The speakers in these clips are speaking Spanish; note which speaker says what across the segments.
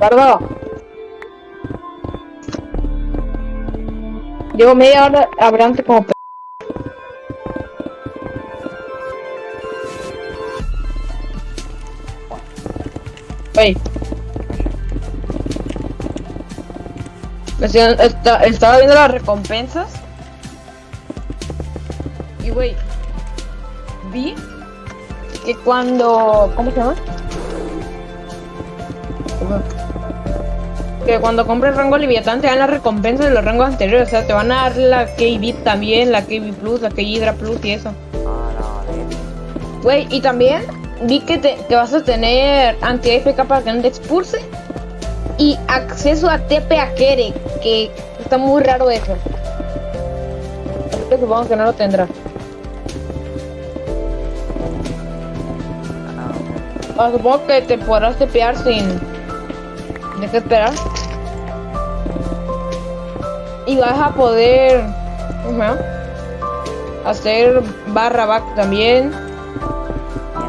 Speaker 1: Gordo. Llevo media hora hablando como p... Estaba viendo las recompensas. Y wey. Vi que cuando. ¿Cómo se llama? Que cuando compres rango Leviatán te dan las recompensas de los rangos anteriores. O sea, te van a dar la KB también, la KB Plus, la KB Hydra Plus y eso.
Speaker 2: De...
Speaker 1: Güey, y también vi que, te, vas a tener anti-AFK para que no te expulse. Y acceso a TP a Kere, que está muy raro eso. Supongo que no lo tendrá. Supongo que te podrás tepear sin... Deja esperar. Y vas a poder... Hacer barra back también.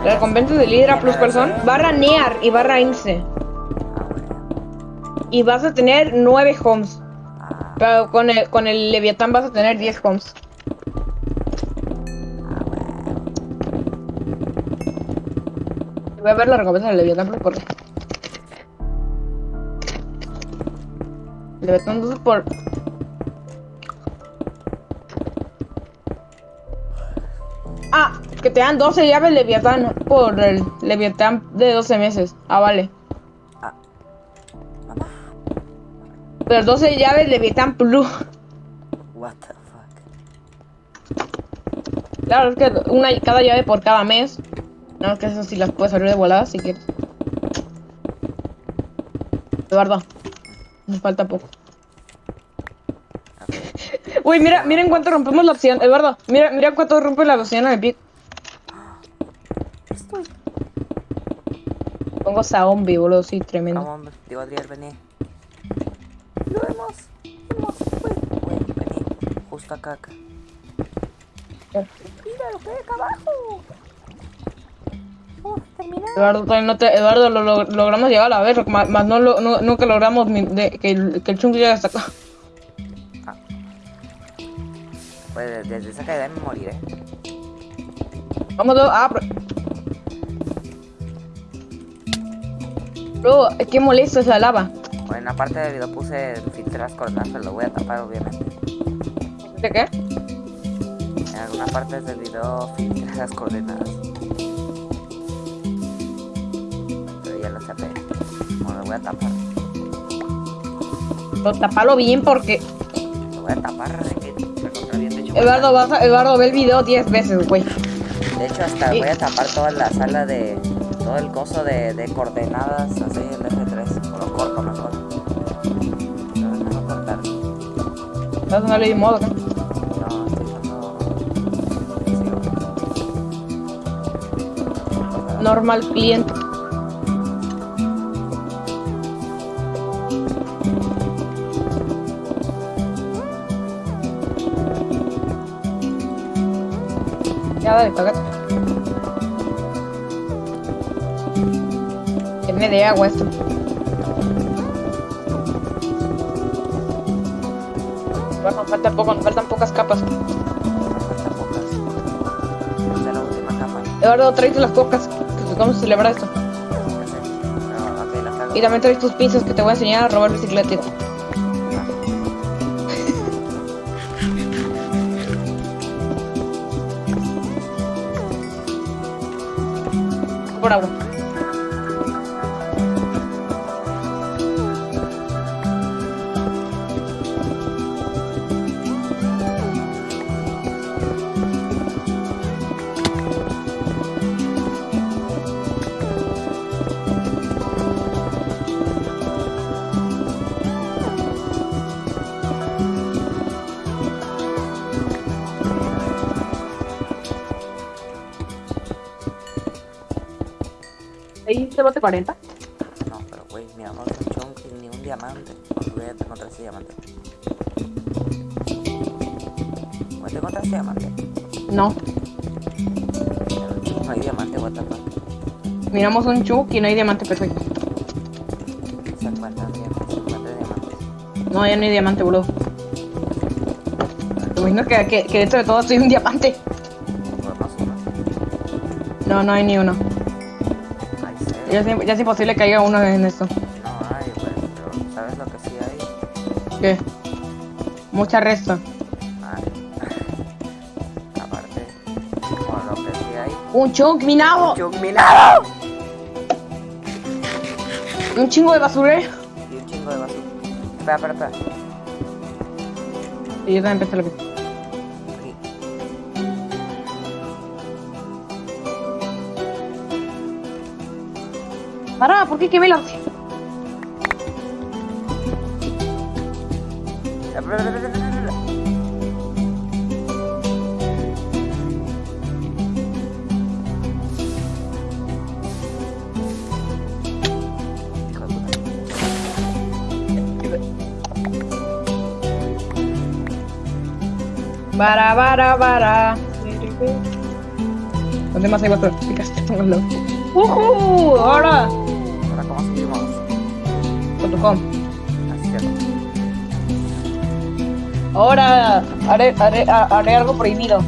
Speaker 1: La recompensa de Hydra Plus Person. Barra Near y barra Ince. Y vas a tener 9 homes. Pero con el, con el Leviatán vas a tener 10 homes. Voy a ver la recompensa del Leviatán Plus por... Leviatán 2 por... que te dan 12 llaves Leviatán por el Leviatán de 12 meses. Ah, vale.
Speaker 2: Ah.
Speaker 1: Pero 12 llaves Leviatán Plus.
Speaker 2: What the fuck.
Speaker 1: Claro, es que una cada llave por cada mes. No, es que eso sí las puedes abrir de volada si quieres. Eduardo, nos falta poco. Uy, mira, mira en cuánto rompemos la opción. Eduardo, mira, mira cuánto rompe la opción en el pic.
Speaker 2: Estoy.
Speaker 1: Pongo zombie, boludo, sí, tremendo.
Speaker 2: Vamos, hombre. Digo, Adriel, vení. Lo hemos. Hemos. Uy, uy, vení. Justo acá, acá. Mira lo que hay acá abajo. Oh.
Speaker 1: Eduardo, no te, Eduardo, lo, lo- logramos llegar a la vez, más, más no, lo, no, nunca logramos mi- de- que, el, que el chungo llegue hasta acá.
Speaker 2: Pues desde esa caída me moriré.
Speaker 1: Vamos a... Ah, pero... Bro, qué molesto esa lava.
Speaker 2: Bueno, en la parte del video puse filtras coordenadas, pero lo voy a tapar obviamente.
Speaker 1: ¿De qué?
Speaker 2: En alguna parte del video filtré las coordenadas. Pero ya lo tapé. Bueno, lo voy a tapar.
Speaker 1: Pero tapalo bien porque...
Speaker 2: Lo voy a tapar. que recontra bien. De hecho,
Speaker 1: Eduardo, vas a, Eduardo, ve el video 10 veces, güey.
Speaker 2: De hecho, hasta
Speaker 1: Sí.
Speaker 2: voy a tapar toda la sala de. Todo el coso de, de coordenadas, así el F3. O lo corto mejor. Lo cortar.
Speaker 1: Vas a darle de modo, Normal cliente. Ya dale, cagate. De agua esto. Bueno, nos falta poco, nos faltan pocas capas.
Speaker 2: la última capa.
Speaker 1: Eduardo, tráete las cocas, que vamos a celebrar esto. Y también traes tus pinzas que te voy a enseñar a robar bicicleta. Por agua. Ahí te bote 40.
Speaker 2: No, pero güey, es un chunk ni un diamante. Voy a encontrar ese diamante. Voy a encontrar ese diamante.
Speaker 1: No.
Speaker 2: No hay diamante, what the fuck.
Speaker 1: Miramos un chuk y no hay diamante perfecto.
Speaker 2: Se fue.
Speaker 1: No, ya no hay diamante, boludo. Te imagino que, que, que dentro de todo soy un diamante. No, no hay ni uno. Ya es, ya es imposible que haya uno en esto.
Speaker 2: No hay, güey, pero ¿sabes lo que sí hay?
Speaker 1: ¿Qué? Mucha resta.
Speaker 2: Ay. Aparte, como lo que sí hay.
Speaker 1: Un chunk minado.
Speaker 2: ¡Un minado!
Speaker 1: Un chingo de basurero.
Speaker 2: Y un chingo de basura. Espera, espera, espera.
Speaker 1: Y yo también empecé lo que. Pará, ¿por qué quemé la.? Bara, bara, bara. ¿Dónde más hay? Picaste, póngalo. ¡Ujú! Ahora.
Speaker 2: Ahora,
Speaker 1: Ahora haré, haré, haré algo prohibido.